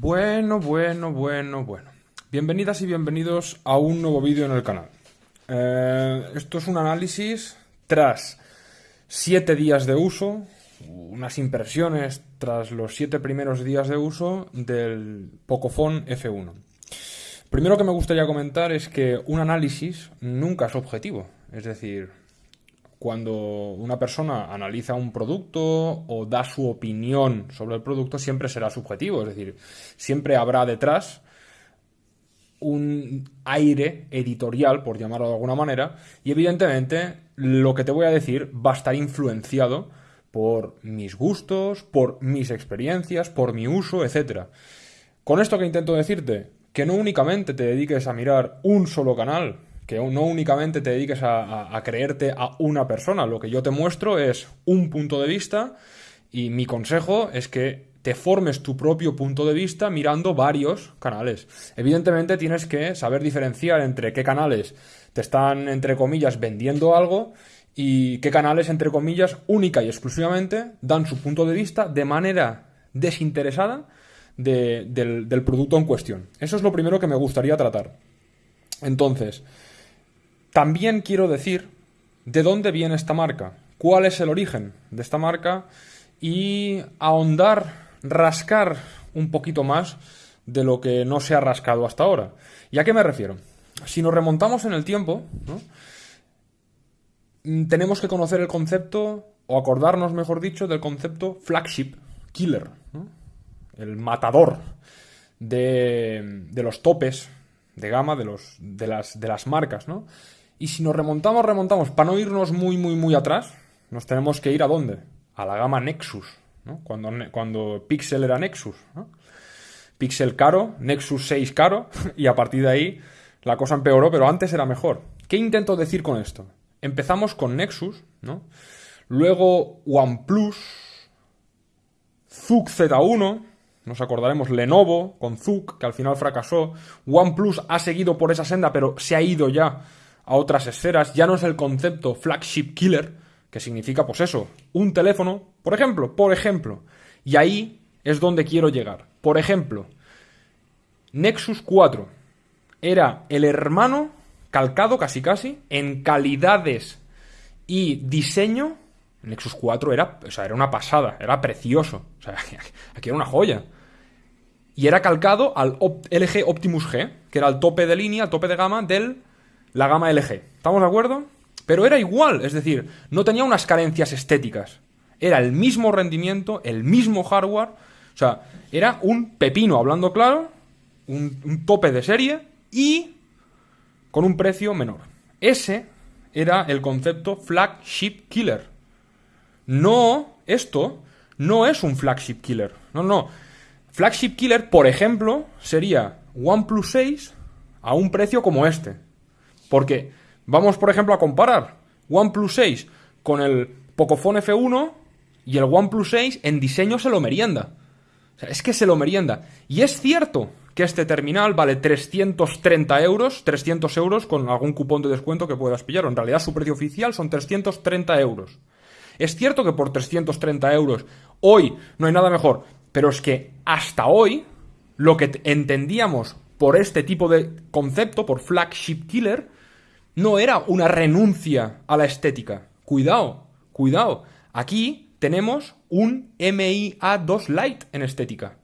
Bueno, bueno, bueno, bueno. Bienvenidas y bienvenidos a un nuevo vídeo en el canal. Eh, esto es un análisis tras 7 días de uso, unas impresiones tras los 7 primeros días de uso del Pocophone F1. Primero que me gustaría comentar es que un análisis nunca es objetivo. Es decir, cuando una persona analiza un producto o da su opinión sobre el producto, siempre será subjetivo. Es decir, siempre habrá detrás un aire editorial, por llamarlo de alguna manera, y evidentemente lo que te voy a decir va a estar influenciado por mis gustos, por mis experiencias, por mi uso, etc. Con esto que intento decirte, que no únicamente te dediques a mirar un solo canal, que no únicamente te dediques a, creerte a una persona, lo que yo te muestro es un punto de vista y mi consejo es que te formes tu propio punto de vista mirando varios canales. Evidentemente tienes que saber diferenciar entre qué canales te están, entre comillas, vendiendo algo y qué canales, entre comillas, única y exclusivamente dan su punto de vista de manera desinteresada del producto en cuestión. Eso es lo primero que me gustaría tratar. Entonces, también quiero decir de dónde viene esta marca, cuál es el origen de esta marca y ahondar rascar un poquito más de lo que no se ha rascado hasta ahora. ¿Y a qué me refiero? Si nos remontamos en el tiempo, mm, tenemos que conocer el concepto, o acordarnos, mejor dicho, del concepto flagship killer, el matador de, los topes de gama de, las, de las marcas. ¿no? Y si nos remontamos, remontamos, para no irnos muy, muy, muy atrás, nos tenemos que ir a dónde? A la gama Nexus, cuando, cuando Pixel era Nexus. Pixel caro, Nexus 6 caro, y a partir de ahí la cosa empeoró, pero antes era mejor. ¿Qué intento decir con esto? Empezamos con Nexus, ¿no? Luego OnePlus, ZUC Z1, nos acordaremos Lenovo con ZUC, que al final fracasó. OnePlus ha seguido por esa senda, pero se ha ido ya a otras esferas. Ya no es el concepto flagship killer, que significa, pues eso, un teléfono, por ejemplo, por ejemplo. Y ahí es donde quiero llegar. Por ejemplo, Nexus 4 era el hermano calcado casi casi en calidades y diseño. Nexus 4 era, o sea, era una pasada, era precioso. O sea, aquí era una joya. Y era calcado al LG Optimus G, que era el tope de línea, el tope de gama de la gama LG. ¿Estamos de acuerdo? Pero era igual, es decir, no tenía unas carencias estéticas. Era el mismo rendimiento, el mismo hardware. O sea, era un pepino, hablando claro, un, tope de serie y con un precio menor. Ese era el concepto flagship killer. No, esto no es un flagship killer. No, no. Flagship killer, por ejemplo, sería OnePlus 6 a un precio como este. Porque Vamos, por ejemplo, a comparar OnePlus 6 con el Pocophone F1 y el OnePlus 6 en diseño se lo merienda. O sea, es que se lo merienda. Y es cierto que este terminal vale 330 euros, 300 euros con algún cupón de descuento que puedas pillar. En realidad su precio oficial son 330 euros. Es cierto que por 330 euros hoy no hay nada mejor, pero es que hasta hoy lo que entendíamos por este tipo de concepto, por flagship killer, no era una renuncia a la estética. Cuidado, cuidado. Aquí tenemos un MIA2 Lite en estética.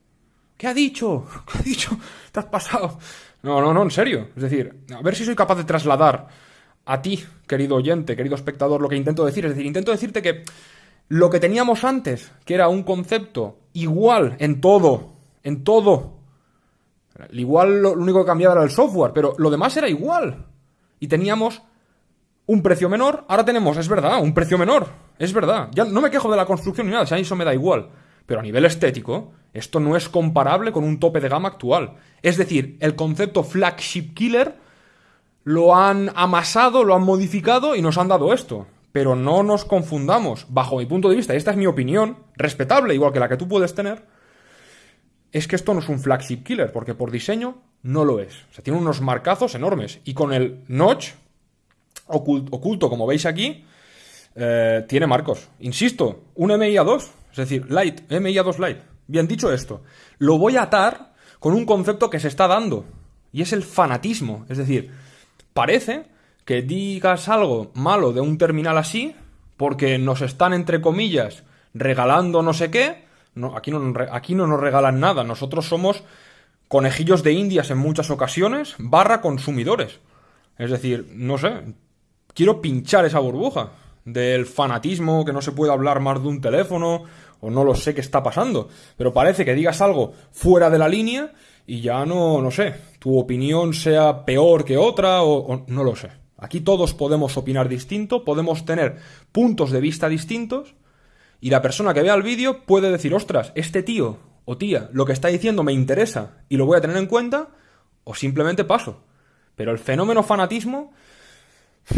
¿Qué ha dicho? ¿Qué ha dicho? ¿Te has pasado? No, no, no, en serio. Es decir, a ver si soy capaz de trasladar a ti, querido oyente, querido espectador, lo que intento decir. Es decir, intento decirte que lo que teníamos antes, que era un concepto igual en todo, en todo. Igual lo único que cambiaba era el software, pero lo demás era igual y teníamos un precio menor, ahora tenemos, es verdad, un precio menor, es verdad. Ya no me quejo de la construcción ni nada, si a eso me da igual. Pero a nivel estético, esto no es comparable con un tope de gama actual. Es decir, el concepto flagship killer lo han amasado, lo han modificado y nos han dado esto. Pero no nos confundamos, bajo mi punto de vista, y esta es mi opinión, respetable, igual que la que tú puedes tener, es que esto no es un flagship killer, porque por diseño no lo es. O sea, tiene unos marcazos enormes. Y con el notch oculto, como veis aquí, eh, tiene marcos. Insisto, un MIA2, es decir, Light, MIA2 Light. Bien dicho esto, lo voy a atar con un concepto que se está dando, y es el fanatismo. Es decir, parece que digas algo malo de un terminal así, porque nos están, entre comillas, regalando no sé qué. No, aquí, no, aquí no nos regalan nada. Nosotros somos conejillos de indias en muchas ocasiones, barra consumidores. Es decir, no sé, quiero pinchar esa burbuja del fanatismo, que no se puede hablar más de un teléfono, o no lo sé qué está pasando. Pero parece que digas algo fuera de la línea y ya no, no sé, tu opinión sea peor que otra, o no lo sé. Aquí todos podemos opinar distinto, podemos tener puntos de vista distintos y la persona que vea el vídeo puede decir, ostras, este tío o tía, lo que está diciendo me interesa y lo voy a tener en cuenta, o simplemente paso. Pero el fenómeno fanatismo,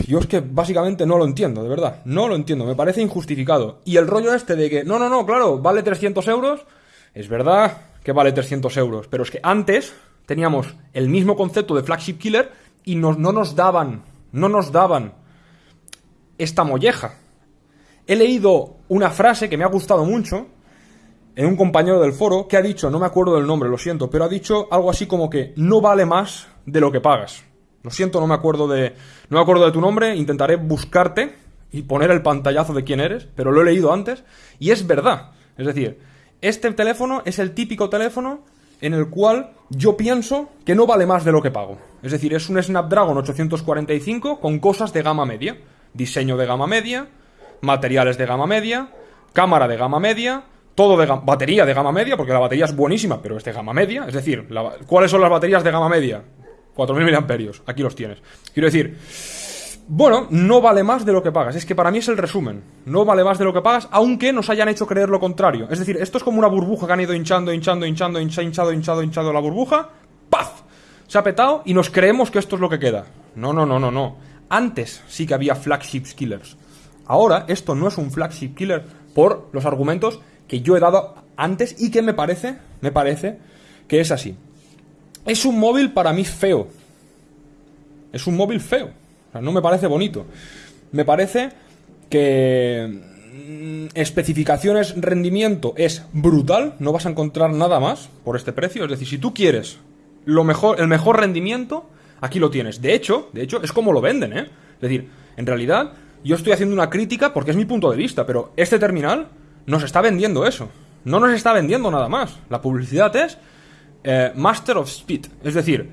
yo es que básicamente no lo entiendo, de verdad, no lo entiendo, me parece injustificado. Y el rollo este de que, no, no, no, claro, vale 300 euros, es verdad que vale 300 euros, pero es que antes teníamos el mismo concepto de flagship killer y no nos daban no nos daban esta molleja. He leído una frase que me ha gustado mucho en un compañero del foro que ha dicho, no me acuerdo del nombre, lo siento, pero ha dicho algo así como que no vale más de lo que pagas. Lo siento, no me acuerdo de no me acuerdo de tu nombre, intentaré buscarte y poner el pantallazo de quién eres, pero lo he leído antes y es verdad. Es decir, este teléfono es el típico teléfono en el cual yo pienso que no vale más de lo que pago. Es decir, es un Snapdragon 845 con cosas de gama media. Diseño de gama media, materiales de gama media, cámara de gama media, todo de batería de gama media, porque la batería es buenísima, pero es de gama media. Es decir, ¿cuáles son las baterías de gama media? 4.000 mAh. Aquí los tienes. Quiero decir, bueno, no vale más de lo que pagas. Es que para mí es el resumen. No vale más de lo que pagas, aunque nos hayan hecho creer lo contrario. Es decir, esto es como una burbuja que han ido hinchando, hinchando, hinchando, hinchado, hinchado, hinchado la burbuja. ¡Paf! Se ha petado y nos creemos que esto es lo que queda. No, no, no, no, no. Antes sí que había flagship killers. Ahora esto no es un flagship killer por los argumentos que yo he dado antes y que me parece, me parece que es así. Es un móvil para mí feo. Es un móvil feo no me parece bonito. Me parece que mm, especificaciones rendimiento es brutal, no vas a encontrar nada más por este precio, es decir, si tú quieres lo mejor el mejor rendimiento, aquí lo tienes. De hecho, de hecho es como lo venden, ¿eh? Es decir, en realidad yo estoy haciendo una crítica porque es mi punto de vista, pero este terminal nos está vendiendo eso. No nos está vendiendo nada más. La publicidad es eh, Master of Speed, es decir,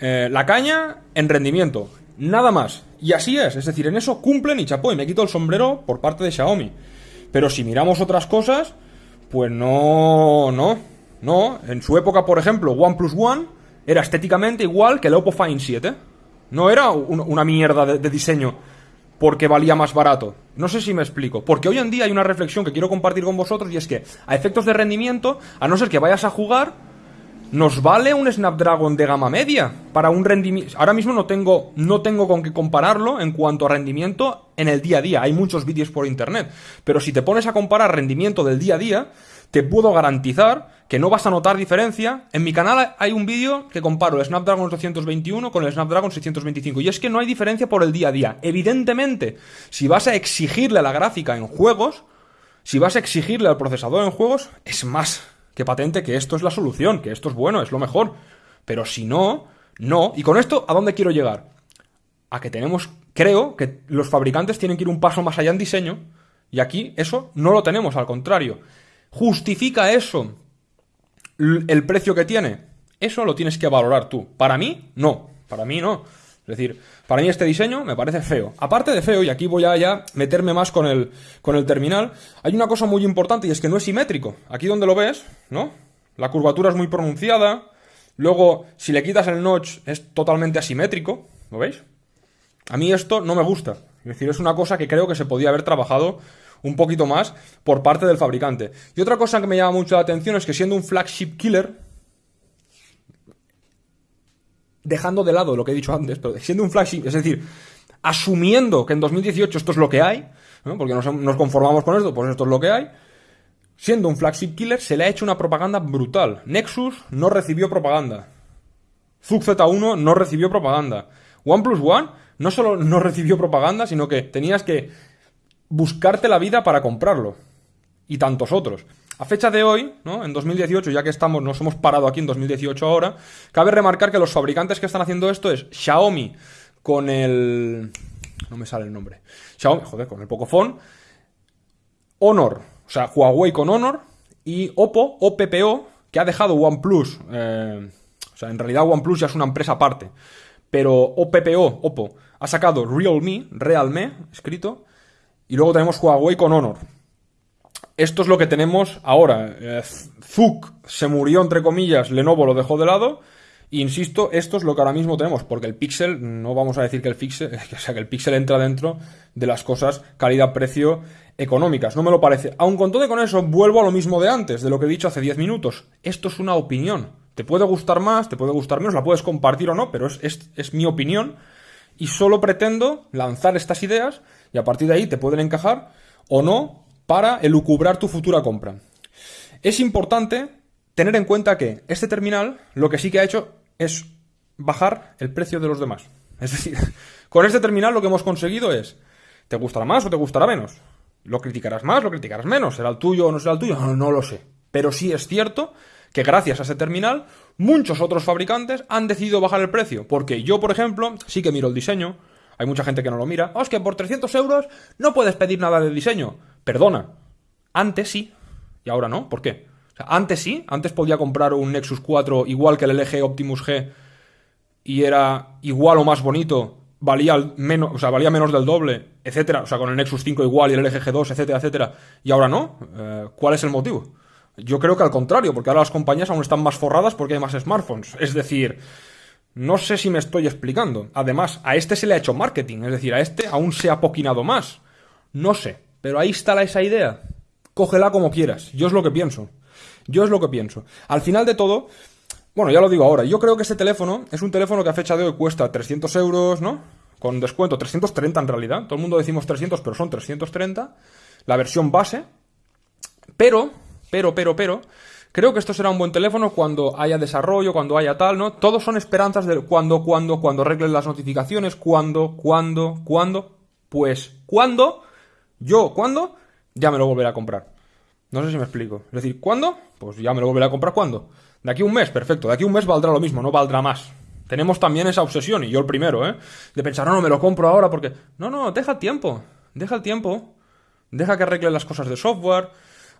eh, la caña en rendimiento. Nada más. Y así es, es decir, en eso cumplen y chapó, y me quito el sombrero por parte de Xiaomi. Pero si miramos otras cosas, pues no, no, no. En su época, por ejemplo, OnePlus One era estéticamente igual que el Oppo Find 7. No era una mierda de, de diseño porque valía más barato. No sé si me explico. Porque hoy en día hay una reflexión que quiero compartir con vosotros y es que a efectos de rendimiento, a no ser que vayas a jugar, ¿Nos vale un Snapdragon de gama media para un rendimiento? Ahora mismo no tengo, no tengo con qué compararlo en cuanto a rendimiento en el día a día. Hay muchos vídeos por internet. Pero si te pones a comparar rendimiento del día a día, te puedo garantizar que no vas a notar diferencia. En mi canal hay un vídeo que comparo el Snapdragon 821 con el Snapdragon 625. Y es que no hay diferencia por el día a día. Evidentemente, si vas a exigirle a la gráfica en juegos, si vas a exigirle al procesador en juegos, es más que patente que esto es la solución, que esto es bueno, es lo mejor. Pero si no, no. Y con esto, ¿a dónde quiero llegar? A que tenemos, creo que los fabricantes tienen que ir un paso más allá en diseño. Y aquí eso no lo tenemos, al contrario. ¿Justifica eso el precio que tiene? Eso lo tienes que valorar tú. Para mí, no. Para mí, no. Es decir, para mí este diseño me parece feo. Aparte de feo, y aquí voy a ya meterme más con el, con el terminal, hay una cosa muy importante y es que no es simétrico. Aquí donde lo ves, ¿no? La curvatura es muy pronunciada. Luego, si le quitas el notch, es totalmente asimétrico. ¿Lo veis? A mí esto no me gusta. Es decir, es una cosa que creo que se podía haber trabajado un poquito más por parte del fabricante. Y otra cosa que me llama mucho la atención es que siendo un flagship killer, dejando de lado lo que he dicho antes, pero siendo un flagship, es decir, asumiendo que en 2018 esto es lo que hay, porque nos, conformamos con esto, pues esto es lo que hay, siendo un flagship killer se le ha hecho una propaganda brutal. Nexus no recibió propaganda. Zug Z1 no recibió propaganda. OnePlus One no solo no recibió propaganda, sino que tenías que buscarte la vida para comprarlo. Y tantos otros. A fecha de hoy, ¿no? En 2018, ya que estamos, nos hemos parado aquí en 2018 ahora, cabe remarcar que los fabricantes que están haciendo esto es Xiaomi con el... No me sale el nombre. Xiaomi, joder, con el Pocophone. Honor, o sea, Huawei con Honor. Y Oppo, OPPO, que ha dejado OnePlus. Eh, o sea, en realidad OnePlus ya es una empresa aparte. Pero OPPO, Oppo, ha sacado Realme, Realme, escrito. Y luego tenemos Huawei con Honor. Esto es lo que tenemos ahora. Eh, Zuk se murió, entre comillas, Lenovo lo dejó de lado. insisto, esto es lo que ahora mismo tenemos, porque el Pixel, no vamos a decir que el Pixel, o sea, que el Pixel entra dentro de las cosas calidad-precio económicas. No me lo parece. Aun con todo y con eso, vuelvo a lo mismo de antes, de lo que he dicho hace 10 minutos. Esto es una opinión. Te puede gustar más, te puede gustar menos, la puedes compartir o no, pero es, es mi opinión. Y solo pretendo lanzar estas ideas y a partir de ahí te pueden encajar o no para elucubrar tu futura compra. Es importante tener en cuenta que este terminal lo que sí que ha hecho es bajar el precio de los demás. Es decir, con este terminal lo que hemos conseguido es, ¿te gustará más o te gustará menos? ¿Lo criticarás más, lo criticarás menos? ¿Será el tuyo o no será el tuyo? No, no lo sé. Pero sí es cierto que gracias a ese terminal, muchos otros fabricantes han decidido bajar el precio. Porque yo, por ejemplo, sí que miro el diseño. Hay mucha gente que no lo mira. Oh, es que por 300 euros no puedes pedir nada de diseño. Perdona, antes sí, y ahora no. ¿Por qué? antes sí, antes podía comprar un Nexus 4 igual que el LG Optimus G y era igual o más bonito, valía menos, o sea, valía menos del doble, etcétera, o sea, con el Nexus 5 igual y el LG G2, etcétera, etcétera, y ahora no. Eh, ¿Cuál es el motivo? Yo creo que al contrario, porque ahora las compañías aún están más forradas porque hay más smartphones. Es decir, no sé si me estoy explicando. Además, a este se le ha hecho marketing, es decir, a este aún se ha poquinado más. No sé. Pero ahí está esa idea. Cógela como quieras. Yo es lo que pienso. Yo es lo que pienso. Al final de todo, bueno, ya lo digo ahora. Yo creo que este teléfono es un teléfono que a fecha de hoy cuesta 300 euros, ¿no? Con descuento, 330 en realidad. Todo el mundo decimos 300, pero son 330. La versión base. Pero, pero, pero, pero. Creo que esto será un buen teléfono cuando haya desarrollo, cuando haya tal, ¿no? Todos son esperanzas de cuando, cuando, cuando arreglen las notificaciones, cuando, cuando, cuando. Pues, ¿cuándo? Yo, ¿cuándo? Ya me lo volveré a comprar. No sé si me explico. Es decir, ¿cuándo? Pues ya me lo volveré a comprar ¿cuándo? De aquí a un mes, perfecto. De aquí a un mes valdrá lo mismo, no valdrá más. Tenemos también esa obsesión, y yo el primero, ¿eh? De pensar, no, no, me lo compro ahora porque... No, no, deja el tiempo. Deja el tiempo. Deja que arregle las cosas de software.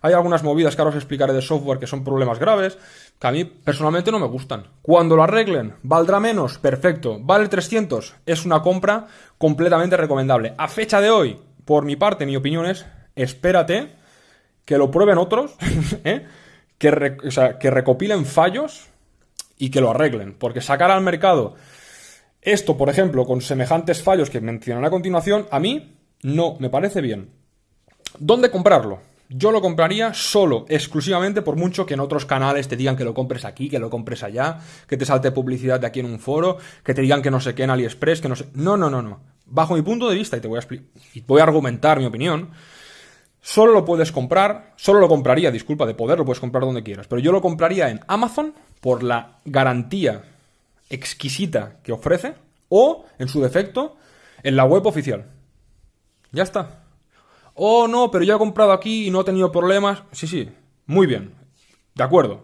Hay algunas movidas que ahora os explicaré de software que son problemas graves, que a mí personalmente no me gustan. Cuando lo arreglen, ¿valdrá menos? Perfecto. ¿Vale 300? Es una compra completamente recomendable. A fecha de hoy, por mi parte, mi opinión es, espérate que lo prueben otros, ¿eh? que, que recopilen fallos y que lo arreglen. Porque sacar al mercado esto, por ejemplo, con semejantes fallos que mencionaré a continuación, a mí no me parece bien. ¿Dónde comprarlo? Yo lo compraría solo, exclusivamente, por mucho que en otros canales te digan que lo compres aquí, que lo compres allá, que te salte publicidad de aquí en un foro, que te digan que no sé qué en AliExpress, que no sé. No, no, no, no bajo mi punto de vista, y te voy a, y voy a argumentar mi opinión, solo lo puedes comprar, solo lo compraría, disculpa, de poder lo puedes comprar donde quieras, pero yo lo compraría en Amazon por la garantía exquisita que ofrece, o, en su defecto, en la web oficial. Ya está. Oh, no, pero yo he comprado aquí y no he tenido problemas. Sí, sí, muy bien. De acuerdo.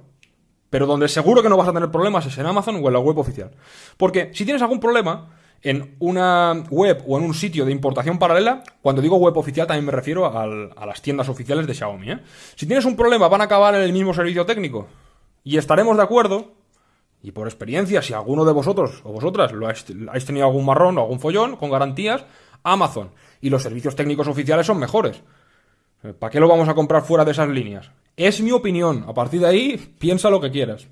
Pero donde seguro que no vas a tener problemas es en Amazon o en la web oficial. Porque si tienes algún problema, en una web o en un sitio de importación paralela, cuando digo web oficial también me refiero a las tiendas oficiales de Xiaomi. ¿eh? Si tienes un problema, van a acabar en el mismo servicio técnico. Y estaremos de acuerdo, y por experiencia, si alguno de vosotros o vosotras lo habéis, tenido algún marrón o algún follón con garantías, Amazon. Y los servicios técnicos oficiales son mejores. ¿Para qué lo vamos a comprar fuera de esas líneas? Es mi opinión. A partir de ahí, piensa lo que quieras.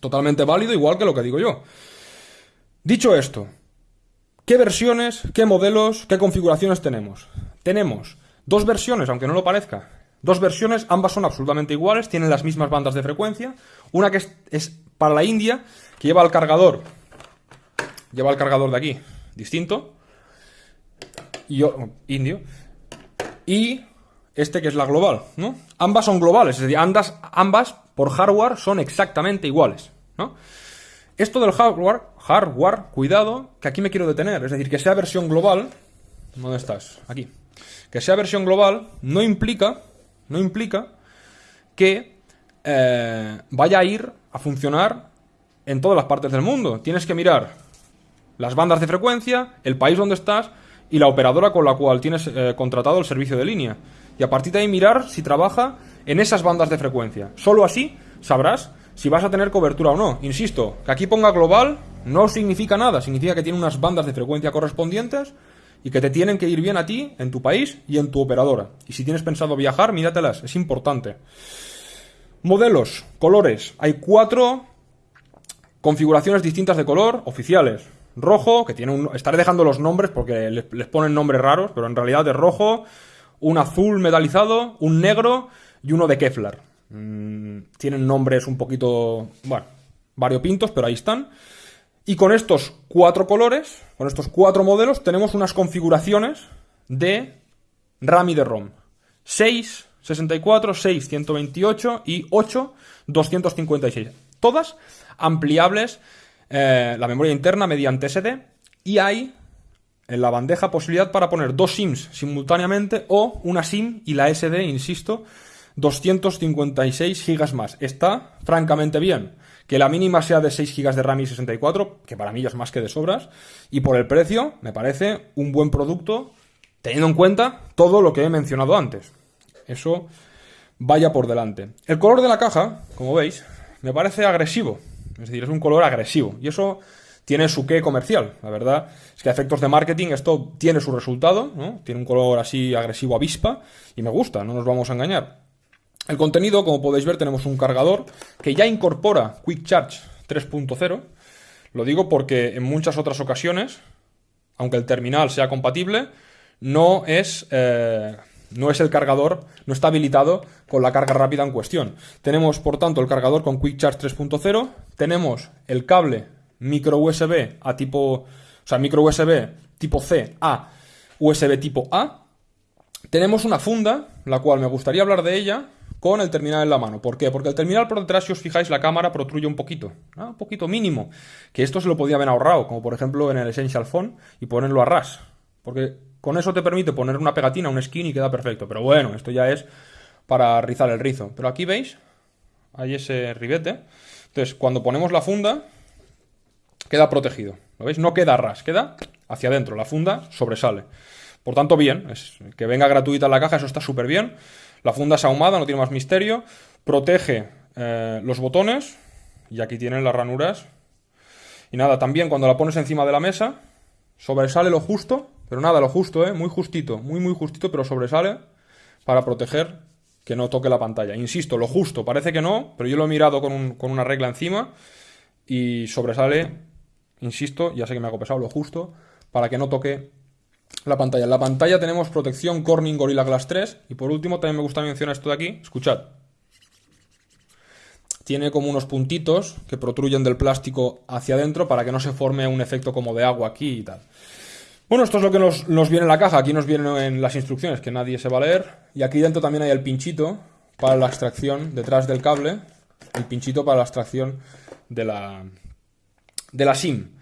Totalmente válido, igual que lo que digo yo. Dicho esto, ¿Qué versiones, qué modelos, qué configuraciones tenemos? Tenemos dos versiones, aunque no lo parezca. Dos versiones, ambas son absolutamente iguales, tienen las mismas bandas de frecuencia. Una que es, para la India, que lleva el cargador, lleva el cargador de aquí, distinto, y indio, y este que es la global, ¿no? Ambas son globales, es decir, ambas, ambas por hardware son exactamente iguales, ¿no? Esto del hardware, hardware, cuidado, que aquí me quiero detener. Es decir, que sea versión global. ¿Dónde estás? Aquí. Que sea versión global no implica, no implica que eh, vaya a ir a funcionar en todas las partes del mundo. Tienes que mirar las bandas de frecuencia, el país donde estás y la operadora con la cual tienes eh, contratado el servicio de línea. Y a partir de ahí mirar si trabaja en esas bandas de frecuencia. Solo así sabrás si vas a tener cobertura o no. Insisto, que aquí ponga global no significa nada, significa que tiene unas bandas de frecuencia correspondientes y que te tienen que ir bien a ti, en tu país y en tu operadora. Y si tienes pensado viajar, míratelas, es importante. Modelos, colores. Hay cuatro configuraciones distintas de color oficiales. Rojo, que tiene un... Estaré dejando los nombres porque les, ponen nombres raros, pero en realidad es rojo, un azul metalizado, un negro y uno de Kevlar. Mm, tienen nombres un poquito, bueno, variopintos, pero ahí están. Y con estos cuatro colores, con estos cuatro modelos, tenemos unas configuraciones de RAM y de ROM. 6, 64, 6, 128 y 8, 256. Todas ampliables eh, la memoria interna mediante SD y hay en la bandeja posibilidad para poner dos SIMs simultáneamente o una SIM y la SD, insisto, 256 GB más. Está francamente bien. Que la mínima sea de 6 GB de RAM y 64, que para mí ya es más que de sobras. Y por el precio, me parece un buen producto, teniendo en cuenta todo lo que he mencionado antes. Eso vaya por delante. El color de la caja, como veis, me parece agresivo. Es decir, es un color agresivo. Y eso tiene su qué comercial. La verdad es que a efectos de marketing esto tiene su resultado, ¿no? Tiene un color así agresivo avispa y me gusta, no nos vamos a engañar. El contenido, como podéis ver, tenemos un cargador que ya incorpora Quick Charge 3.0. Lo digo porque en muchas otras ocasiones, aunque el terminal sea compatible, no es, eh, no es el cargador, no está habilitado con la carga rápida en cuestión. Tenemos, por tanto, el cargador con Quick Charge 3.0, tenemos el cable micro USB a tipo, o sea, micro USB tipo C a USB tipo A. Tenemos una funda, la cual me gustaría hablar de ella, con el terminal en la mano. ¿Por qué? Porque el terminal por detrás, si os fijáis, la cámara protruye un poquito, un poquito mínimo, que esto se lo podía haber ahorrado, como por ejemplo en el Essential Phone, y ponerlo a ras, porque con eso te permite poner una pegatina, un skin y queda perfecto, pero bueno, esto ya es para rizar el rizo. Pero aquí veis, hay ese ribete, entonces cuando ponemos la funda, queda protegido, ¿lo veis? No queda ras, queda hacia adentro, la funda sobresale. Por tanto, bien, es, que venga gratuita la caja, eso está súper bien. La funda es ahumada, no tiene más misterio. Protege eh, los botones. Y aquí tienen las ranuras. Y nada, también cuando la pones encima de la mesa, sobresale lo justo. Pero nada, lo justo, ¿eh? Muy justito, muy, muy justito, pero sobresale para proteger que no toque la pantalla. Insisto, lo justo, parece que no, pero yo lo he mirado con, con una regla encima y sobresale, insisto, ya sé que me hago pesado, lo justo, para que no toque la pantalla. En la pantalla tenemos protección Corning Gorilla Glass 3. Y por último, también me gusta mencionar esto de aquí. Escuchad. Tiene como unos puntitos que protruyen del plástico hacia adentro para que no se forme un efecto como de agua aquí y tal. Bueno, esto es lo que nos, viene en la caja. Aquí nos vienen en las instrucciones que nadie se va a leer. Y aquí dentro también hay el pinchito para la extracción detrás del cable. El pinchito para la extracción de la, de la SIM.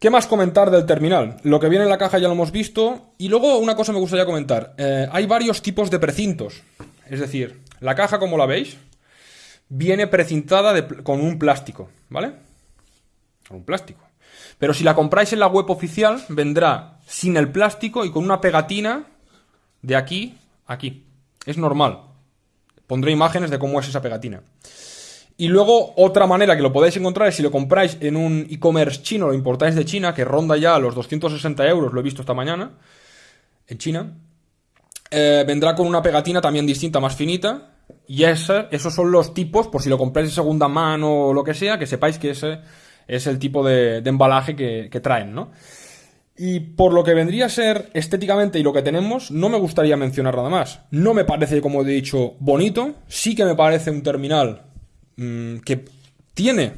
¿Qué más comentar del terminal? Lo que viene en la caja ya lo hemos visto. Y luego una cosa me gustaría comentar. Eh, hay varios tipos de precintos. Es decir, la caja, como la veis, viene precintada con un plástico, ¿vale? Con un plástico. Pero si la compráis en la web oficial, vendrá sin el plástico y con una pegatina de aquí a aquí. Es normal. Pondré imágenes de cómo es esa pegatina. Y luego otra manera que lo podéis encontrar es si lo compráis en un e-commerce chino, lo importáis de China, que ronda ya los 260 euros, lo he visto esta mañana, en China. Eh, vendrá con una pegatina también distinta, más finita. Y esos son los tipos, por si lo compráis de segunda mano o lo que sea, que sepáis que ese es el tipo de, embalaje que, que traen, ¿no? Y por lo que vendría a ser estéticamente y lo que tenemos, no me gustaría mencionar nada más. No me parece, como he dicho, bonito. Sí que me parece un terminal Mm, que tiene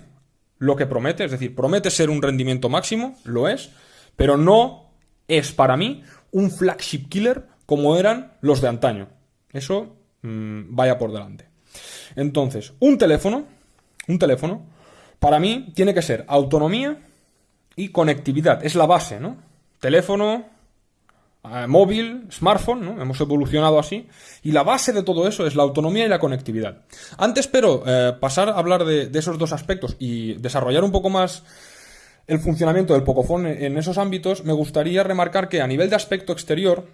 lo que promete, es decir, promete ser un rendimiento máximo, lo es, pero no es para mí un flagship killer como eran los de antaño. Eso mm, vaya por delante. Entonces, un teléfono, un teléfono, para mí tiene que ser autonomía y conectividad. Es la base, ¿no? Teléfono, eh, móvil, smartphone, ¿no? Hemos evolucionado así. Y la base de todo eso es la autonomía y la conectividad. Antes, pero, eh, pasar a hablar de, esos dos aspectos y desarrollar un poco más el funcionamiento del Pocophone en esos ámbitos, me gustaría remarcar que a nivel de aspecto exterior,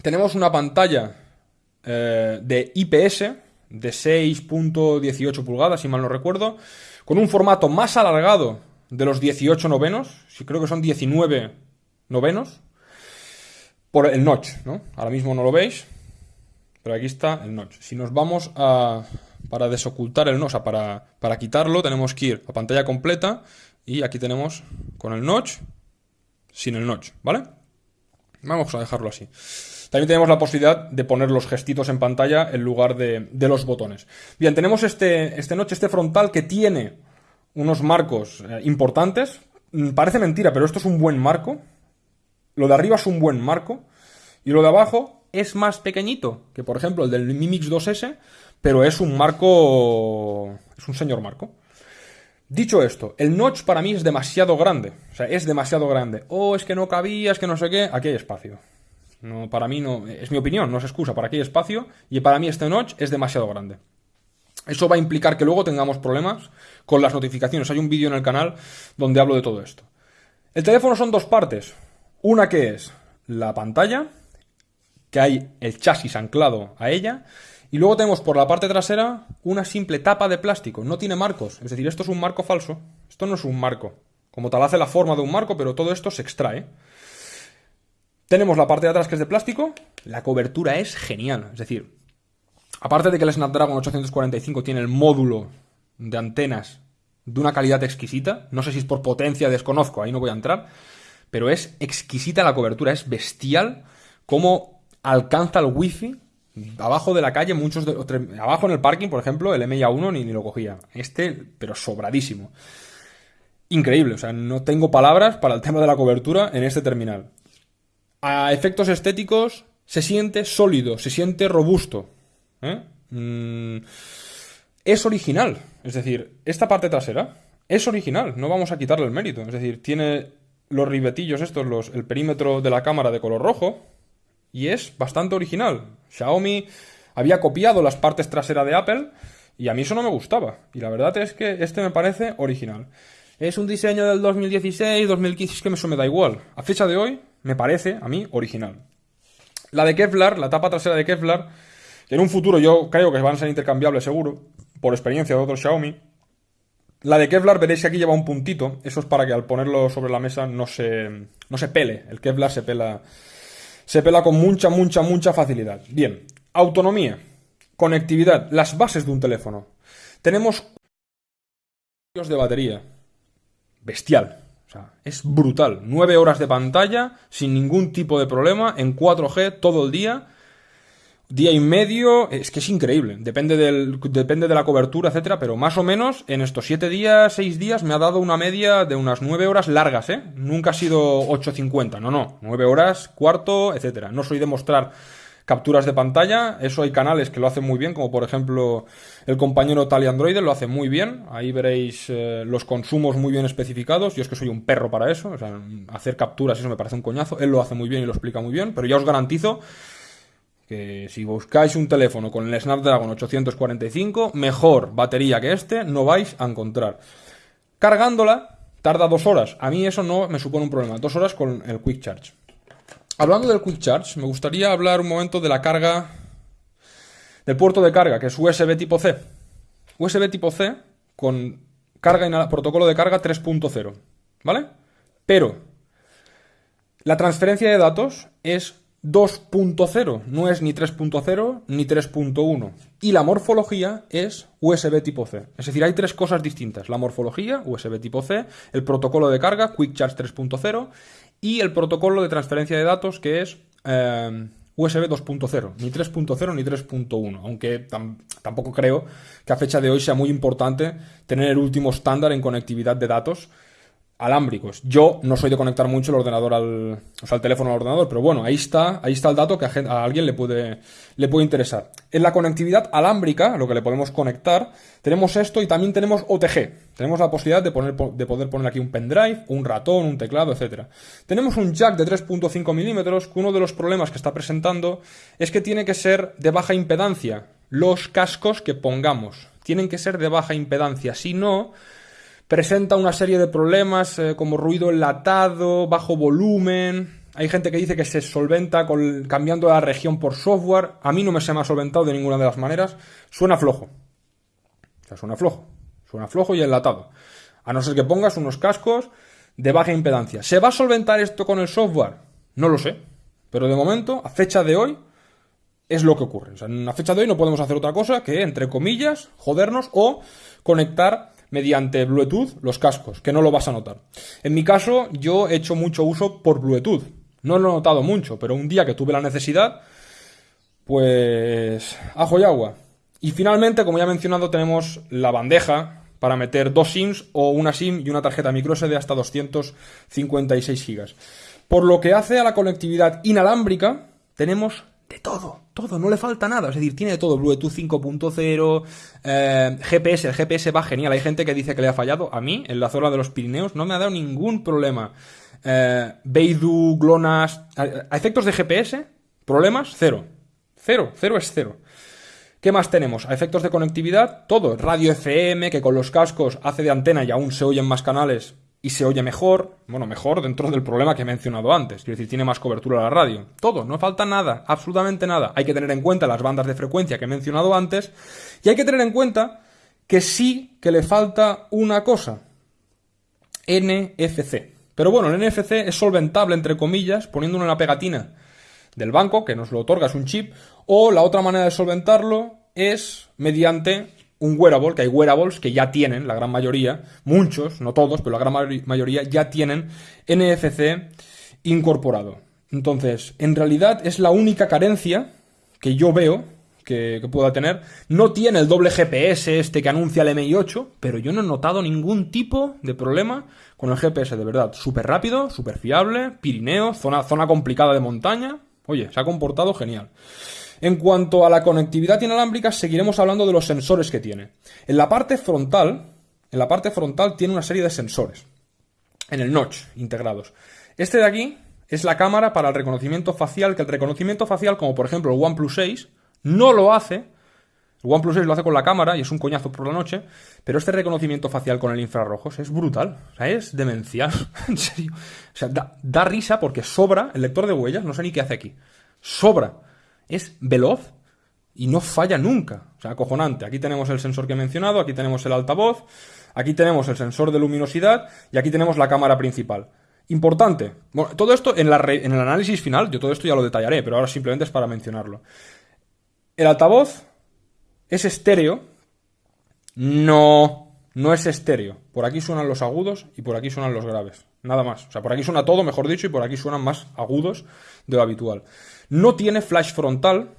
tenemos una pantalla eh, de IPS de 6.18 pulgadas, si mal no recuerdo, con un formato más alargado de los 18 novenos, si creo que son 19 novenos, por el notch, ¿no? Ahora mismo no lo veis, pero aquí está el notch. Si nos vamos a... para desocultar el notch, o sea, para, para quitarlo, tenemos que ir a pantalla completa y aquí tenemos con el notch, sin el notch, ¿vale? Vamos a dejarlo así. También tenemos la posibilidad de poner los gestitos en pantalla en lugar de, los botones. Bien, tenemos este, este notch, este frontal que tiene unos marcos eh, importantes. Mm, parece mentira, pero esto es un buen marco. Lo de arriba es un buen marco. Y lo de abajo es más pequeñito que, por ejemplo, el del Mi Mix 2S, pero es un marco... es un señor marco. Dicho esto, el notch para mí es demasiado grande. O sea, es demasiado grande. Oh, es que no cabía, es que no sé qué. Aquí hay espacio. No, para mí no, es mi opinión, no es excusa, para hay espacio y para mí este notch es demasiado grande. Eso va a implicar que luego tengamos problemas con las notificaciones. Hay un vídeo en el canal donde hablo de todo esto. El teléfono son dos partes. Una que es la pantalla, que hay el chasis anclado a ella, y luego tenemos por la parte trasera una simple tapa de plástico. No tiene marcos. Es decir, esto es un marco falso. Esto no es un marco. Como tal hace la forma de un marco, pero todo esto se extrae. Tenemos la parte de atrás que es de plástico. La cobertura es genial. Es decir, aparte de que el Snapdragon 845 tiene el módulo de antenas de una calidad exquisita, no sé si es por potencia, desconozco, ahí no voy a entrar, pero es exquisita la cobertura, es bestial cómo alcanza el wifi abajo de la calle, muchos de, abajo en el parking, por ejemplo, el MIA1 ni, ni lo cogía. Este, pero sobradísimo. Increíble, o sea, no tengo palabras para el tema de la cobertura en este terminal. A efectos estéticos, se siente sólido, se siente robusto. ¿eh? Mm, es original. Es decir, esta parte trasera es original. No vamos a quitarle el mérito. Es decir, tiene los ribetillos estos, los, el perímetro de la cámara de color rojo. Y es bastante original. Xiaomi había copiado las partes traseras de Apple y a mí eso no me gustaba. Y la verdad es que este me parece original. Es un diseño del 2016, 2015, es que eso me da igual. A fecha de hoy, me parece, a mí, original. La de Kevlar, la tapa trasera de Kevlar, en un futuro yo creo que van a ser intercambiables seguro, por experiencia de otros Xiaomi. La de Kevlar veréis que aquí lleva un puntito, eso es para que al ponerlo sobre la mesa no se, no se pele. El Kevlar se pela, se pela con mucha, mucha, mucha facilidad. Bien, autonomía, conectividad, las bases de un teléfono. Tenemos de batería, bestial. Es brutal. 9 horas de pantalla sin ningún tipo de problema en 4G todo el día. Día y medio, es que es increíble. Depende, del, depende de la cobertura, etcétera, pero más o menos en estos 7 días, 6 días me ha dado una media de unas 9 horas largas, ¿eh? Nunca ha sido 8.50, no, no. 9 horas, cuarto, etcétera. No soy de mostrar capturas de pantalla. Eso hay canales que lo hacen muy bien, como por ejemplo el compañero Tali Android lo hace muy bien. Ahí veréis eh, los consumos muy bien especificados. Yo es que soy un perro para eso. O sea, hacer capturas, eso me parece un coñazo. Él lo hace muy bien y lo explica muy bien. Pero ya os garantizo que si buscáis un teléfono con el Snapdragon 845, mejor batería que este no vais a encontrar. Cargándola tarda dos horas. A mí eso no me supone un problema. Dos horas con el Quick Charge. Hablando del Quick Charge, me gustaría hablar un momento de la carga del puerto de carga, que es USB tipo C. USB tipo C con carga protocolo de carga 3.0, ¿vale? Pero la transferencia de datos es 2.0, no es ni 3.0 ni 3.1. Y la morfología es USB tipo C. Es decir, hay tres cosas distintas. La morfología, USB tipo C, el protocolo de carga, Quick Charge 3.0 y el protocolo de transferencia de datos que es eh, USB 2.0, ni 3.0 ni 3.1, aunque tampoco creo que a fecha de hoy sea muy importante tener el último estándar en conectividad de datos alámbricos. Yo no soy de conectar mucho el ordenador al, o sea, el teléfono al ordenador, pero bueno, ahí está, ahí está el dato que a, alguien le puede, le puede interesar. En la conectividad alámbrica, lo que le podemos conectar, tenemos esto y también tenemos OTG. Tenemos la posibilidad de, poner, de poder poner aquí un pendrive, un ratón, un teclado, etc. Tenemos un jack de 3.5 milímetros, que uno de los problemas que está presentando es que tiene que ser de baja impedancia. Los cascos que pongamos tienen que ser de baja impedancia, si no presenta una serie de problemas eh, como ruido enlatado, bajo volumen. Hay gente que dice que se solventa cambiando la región por software. A mí no me se me ha solventado de ninguna de las maneras. Suena flojo. O sea, suena flojo. Suena flojo y enlatado. A no ser que pongas unos cascos de baja impedancia. ¿Se va a solventar esto con el software? No lo sé. Pero de momento, a fecha de hoy, es lo que ocurre. O sea, en fecha de hoy no podemos hacer otra cosa que, entre comillas, jodernos o conectar mediante Bluetooth los cascos, que no lo vas a notar. En mi caso, yo he hecho mucho uso por Bluetooth. No lo he notado mucho, pero un día que tuve la necesidad, pues ajo y agua. Y finalmente, como ya he mencionado, tenemos la bandeja para meter dos SIMs o una SIM y una tarjeta microSD de hasta 256 GB. Por lo que hace a la conectividad inalámbrica, tenemos de todo, todo, no le falta nada. Es decir, tiene todo, Bluetooth 5.0, eh, GPS, el GPS va genial. Hay gente que dice que le ha fallado. A mí, en la zona de los Pirineos, no me ha dado ningún problema. Eh, Beidou, GLONASS, a efectos de GPS, problemas, cero. Cero, cero es cero. ¿Qué más tenemos? A efectos de conectividad, todo. Radio FM, que con los cascos hace de antena y aún se oyen más canales y se oye mejor, bueno, mejor dentro del problema que he mencionado antes, quiero decir, tiene más cobertura la radio. Todo, no falta nada, absolutamente nada. Hay que tener en cuenta las bandas de frecuencia que he mencionado antes y hay que tener en cuenta que sí que le falta una cosa, NFC. Pero bueno, el NFC es solventable, entre comillas, poniéndolo en la pegatina del banco, que nos lo otorga, es un chip, o la otra manera de solventarlo es mediante un wearable, que hay wearables que ya tienen, la gran mayoría, muchos, no todos, pero la gran mayoría ya tienen NFC incorporado. Entonces, en realidad es la única carencia que yo veo que, pueda tener. No tiene el doble GPS este que anuncia el MI8, pero yo no he notado ningún tipo de problema con el GPS, de verdad. Súper rápido, súper fiable, Pirineo, zona, zona complicada de montaña. Oye, se ha comportado genial. En cuanto a la conectividad inalámbrica, seguiremos hablando de los sensores que tiene. En la parte frontal, en la parte frontal tiene una serie de sensores. En el notch, integrados. Este de aquí es la cámara para el reconocimiento facial, que el reconocimiento facial, como por ejemplo el OnePlus 6, no lo hace. El OnePlus 6 lo hace con la cámara y es un coñazo por la noche, pero este reconocimiento facial con el infrarrojos es brutal. Es demencial. en serio. O sea, da risa porque sobra el lector de huellas, no sé ni qué hace aquí. Sobra es veloz y no falla nunca. O sea, acojonante. Aquí tenemos el sensor que he mencionado, aquí tenemos el altavoz, aquí tenemos el sensor de luminosidad y aquí tenemos la cámara principal. Importante. Bueno, todo esto en, en el análisis final, yo todo esto ya lo detallaré, pero ahora simplemente es para mencionarlo. El altavoz es estéreo. No, no es estéreo. Por aquí suenan los agudos y por aquí suenan los graves. Nada más. O sea, por aquí suena todo, mejor dicho, y por aquí suenan más agudos de lo habitual. No tiene flash frontal.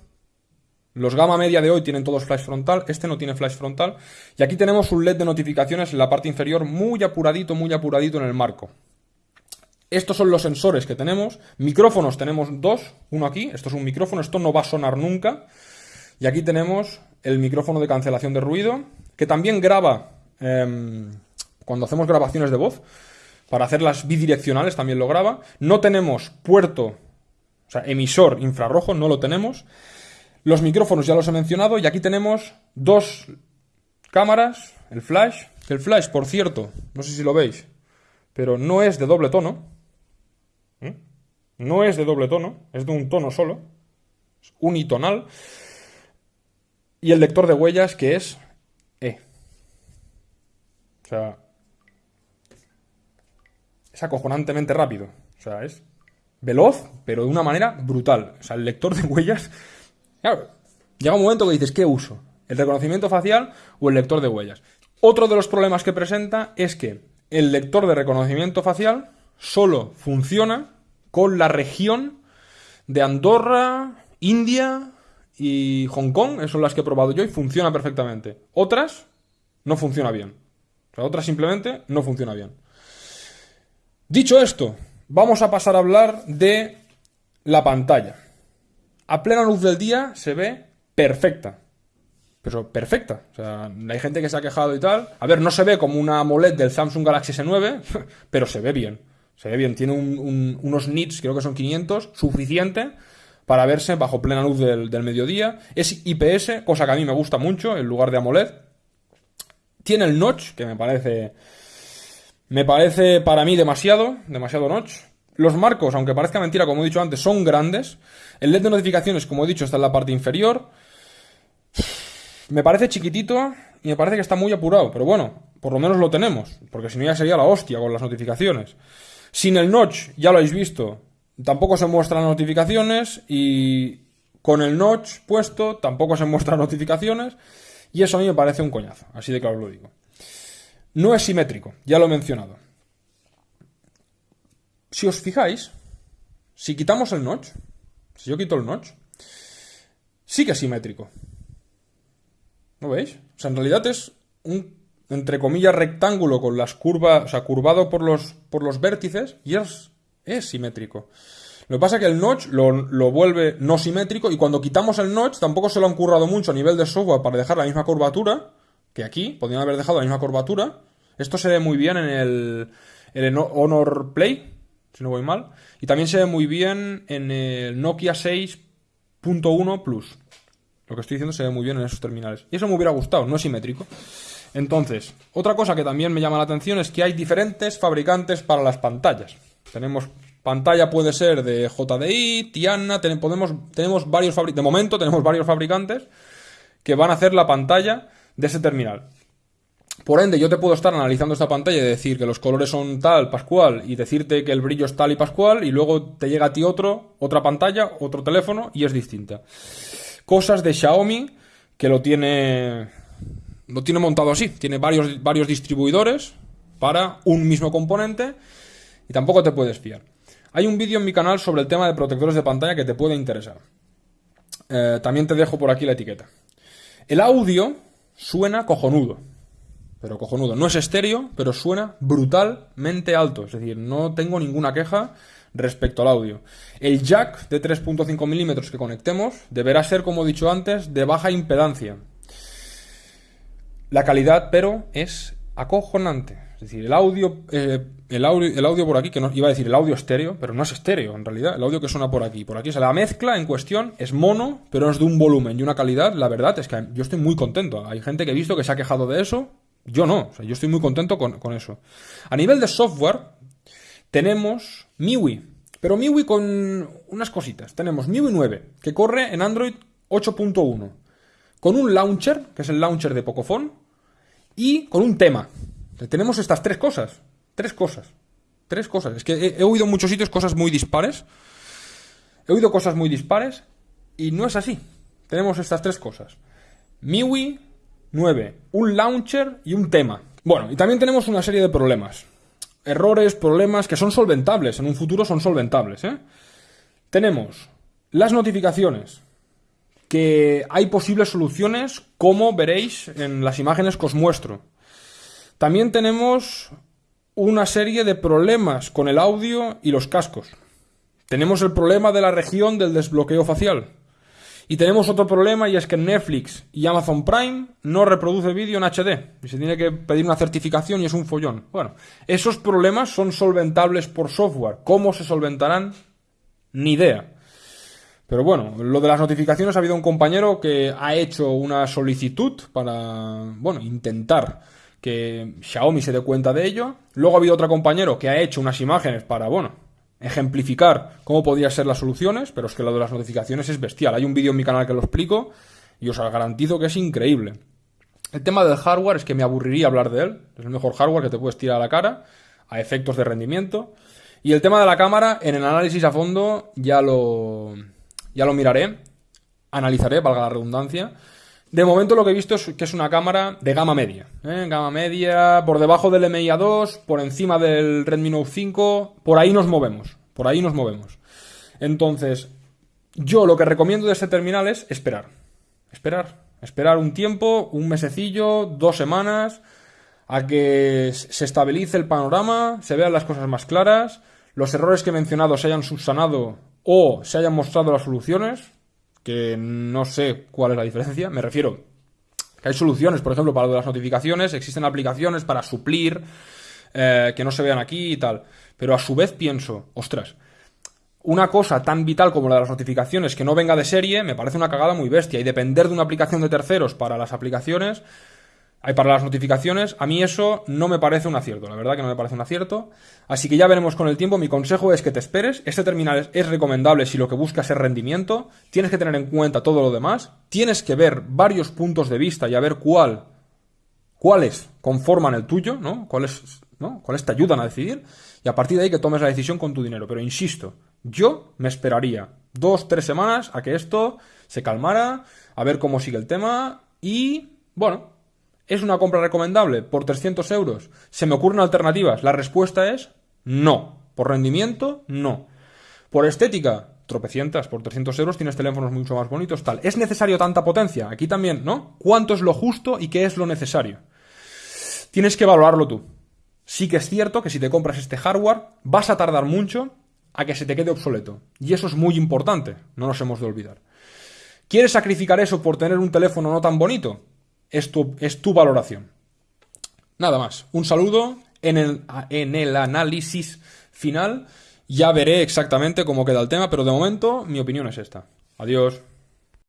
Los gama media de hoy tienen todos flash frontal, este no tiene flash frontal. Y aquí tenemos un LED de notificaciones en la parte inferior muy apuradito, muy apuradito en el marco. Estos son los sensores que tenemos. Micrófonos tenemos dos, uno aquí, esto es un micrófono, esto no va a sonar nunca. Y aquí tenemos el micrófono de cancelación de ruido, que también graba em, cuando hacemos grabaciones de voz. Para hacerlas bidireccionales también lo graba. No tenemos puerto o sea, emisor infrarrojo no lo tenemos. Los micrófonos ya los he mencionado y aquí tenemos dos cámaras, el flash, el flash, por cierto, no sé si lo veis, pero no es de doble tono. ¿Mm? No es de doble tono, es de un tono solo, es unitonal. Y el lector de huellas que es E. O sea, es acojonantemente rápido. O sea, es veloz, pero de una manera brutal. O sea, el lector de huellas. Llega un momento que dices, ¿qué uso? ¿El reconocimiento facial o el lector de huellas? Otro de los problemas que presenta es que el lector de reconocimiento facial solo funciona con la región de Andorra, India y Hong Kong, esas son las que he probado yo y funciona perfectamente. Otras no funciona bien. O sea, otras simplemente no funciona bien. Dicho esto, vamos a pasar a hablar de la pantalla. A plena luz del día se ve perfecta. Pero perfecta. O sea, hay gente que se ha quejado y tal. A ver, no se ve como una AMOLED del Samsung Galaxy S9, pero se ve bien. Se ve bien. Tiene unos nits, creo que son 500, suficiente para verse bajo plena luz del, del mediodía. Es IPS, cosa que a mí me gusta mucho, en lugar de AMOLED. Tiene el notch, que me parece me parece para mí demasiado, demasiado notch. Los marcos, aunque parezca mentira, como he dicho antes, son grandes. El LED de notificaciones, como he dicho, está en la parte inferior. Me parece chiquitito y me parece que está muy apurado, pero bueno, por lo menos lo tenemos, porque si no ya sería la hostia con las notificaciones. Sin el notch, ya lo habéis visto, tampoco se muestran notificaciones y con el notch puesto tampoco se muestran notificaciones y eso a mí me parece un coñazo, así de claro lo digo. No es simétrico, ya lo he mencionado. Si os fijáis, si quitamos el notch, si yo quito el notch, sí que es simétrico. ¿No veis? O sea, en realidad es un, entre comillas, rectángulo con las curvas, o sea, curvado por los, por los vértices y es, es simétrico. Lo que pasa es que el notch lo, lo, vuelve no simétrico y cuando quitamos el notch tampoco se lo han currado mucho a nivel de software para dejar la misma curvatura que aquí. Podrían haber dejado la misma curvatura esto se ve muy bien en el, Honor Play, si no voy mal. Y también se ve muy bien en el Nokia 6.1 Plus. Lo que estoy diciendo se ve muy bien en esos terminales. Y eso me hubiera gustado, no es simétrico. Entonces, otra cosa que también me llama la atención es que hay diferentes fabricantes para las pantallas. Tenemos pantalla puede ser de JDI, Tiana, podemos, tenemos varios de momento tenemos varios fabricantes que van a hacer la pantalla de ese terminal. Por ende, yo te puedo estar analizando esta pantalla y decir que los colores son tal, pascual, y decirte que el brillo es tal y pascual, y luego te llega a ti otro, otra pantalla, otro teléfono, y es distinta. Cosas de Xiaomi que lo tiene. Lo tiene montado así. Tiene varios, varios distribuidores para un mismo componente. Y tampoco te puedes fiar. Hay un vídeo en mi canal sobre el tema de protectores de pantalla que te puede interesar. Eh, también te dejo por aquí la etiqueta. El audio suena cojonudo pero cojonudo. No es estéreo, pero suena brutalmente alto. Es decir, no tengo ninguna queja respecto al audio. El jack de 3.5 milímetros que conectemos deberá ser, como he dicho antes, de baja impedancia. La calidad, pero, es acojonante. Es decir, el audio, eh, el audio, el audio por aquí, que no, iba a decir el audio estéreo, pero no es estéreo en realidad. El audio que suena por aquí, por aquí, o la mezcla en cuestión es mono, pero es de un volumen y una calidad. La verdad es que yo estoy muy contento. Hay gente que he visto que se ha quejado de eso yo no, yo estoy muy contento con, eso. A nivel de software, tenemos MIUI, pero MIUI con unas cositas. Tenemos MIUI 9, que corre en Android 8.1, con un launcher, que es el launcher de Pocophone, y con un tema. Tenemos estas tres cosas. Tres cosas. Tres cosas. Es que he, he oído en muchos sitios cosas muy dispares. He oído cosas muy dispares y no es así. Tenemos estas tres cosas. MIUI, 9. Un launcher y un tema. Bueno, y también tenemos una serie de problemas. Errores, problemas que son solventables. En un futuro son solventables. ¿eh? Tenemos las notificaciones. Que hay posibles soluciones, como veréis en las imágenes que os muestro. También tenemos una serie de problemas con el audio y los cascos. Tenemos el problema de la región del desbloqueo facial. Y tenemos otro problema y es que Netflix y Amazon Prime no reproduce vídeo en HD y se tiene que pedir una certificación y es un follón. Bueno, esos problemas son solventables por software. ¿Cómo se solventarán? Ni idea. Pero bueno, lo de las notificaciones ha habido un compañero que ha hecho una solicitud para, bueno, intentar que Xiaomi se dé cuenta de ello. Luego ha habido otro compañero que ha hecho unas imágenes para, bueno, ejemplificar cómo podrían ser las soluciones, pero es que lo de las notificaciones es bestial. Hay un vídeo en mi canal que lo explico y os garantizo que es increíble. El tema del hardware es que me aburriría hablar de él. Es el mejor hardware que te puedes tirar a la cara, a efectos de rendimiento. Y el tema de la cámara, en el análisis a fondo, ya lo, ya lo miraré. Analizaré, valga la redundancia. De momento lo que he visto es que es una cámara de gama media. ¿eh? Gama media, por debajo del MI A2, por encima del Redmi Note 5, por ahí nos movemos. Por ahí nos movemos. Entonces, yo lo que recomiendo de este terminal es esperar. Esperar. Esperar un tiempo, un mesecillo, dos semanas, a que se estabilice el panorama, se vean las cosas más claras, los errores que he mencionado se hayan subsanado o se hayan mostrado las soluciones, que no sé cuál es la diferencia, me refiero que hay soluciones, por ejemplo, para lo de las notificaciones, existen aplicaciones para suplir, eh, que no se vean aquí y tal, pero a su vez pienso, ostras, una cosa tan vital como la de las notificaciones que no venga de serie me parece una cagada muy bestia. Y depender de una aplicación de terceros para las aplicaciones hay para las notificaciones, a mí eso no me parece un acierto, la verdad que no me parece un acierto. Así que ya veremos con el tiempo, mi consejo es que te esperes, este terminal es, recomendable si lo que buscas es rendimiento, tienes que tener en cuenta todo lo demás, tienes que ver varios puntos de vista y a ver cuál, cuáles conforman el tuyo, ¿no? Cuáles, ¿no? Cuáles te ayudan a decidir y a partir de ahí que tomes la decisión con tu dinero. Pero insisto, yo me esperaría dos, tres semanas a que esto se calmara, a ver cómo sigue el tema y, bueno, ¿Es una compra recomendable por 300 euros? ¿Se me ocurren alternativas? La respuesta es no. Por rendimiento, no. Por estética, tropecientas, por 300 euros tienes teléfonos mucho más bonitos, tal. ¿Es necesario tanta potencia? Aquí también, ¿no? ¿Cuánto es lo justo y qué es lo necesario? Tienes que valorarlo tú. Sí que es cierto que si te compras este hardware, vas a tardar mucho a que se te quede obsoleto. Y eso es muy importante, no nos hemos de olvidar. ¿Quieres sacrificar eso por tener un teléfono no tan bonito? Es tu, valoración. Nada más. Un saludo. En el, en el análisis final ya veré exactamente cómo queda el tema, pero de momento mi opinión es esta. Adiós.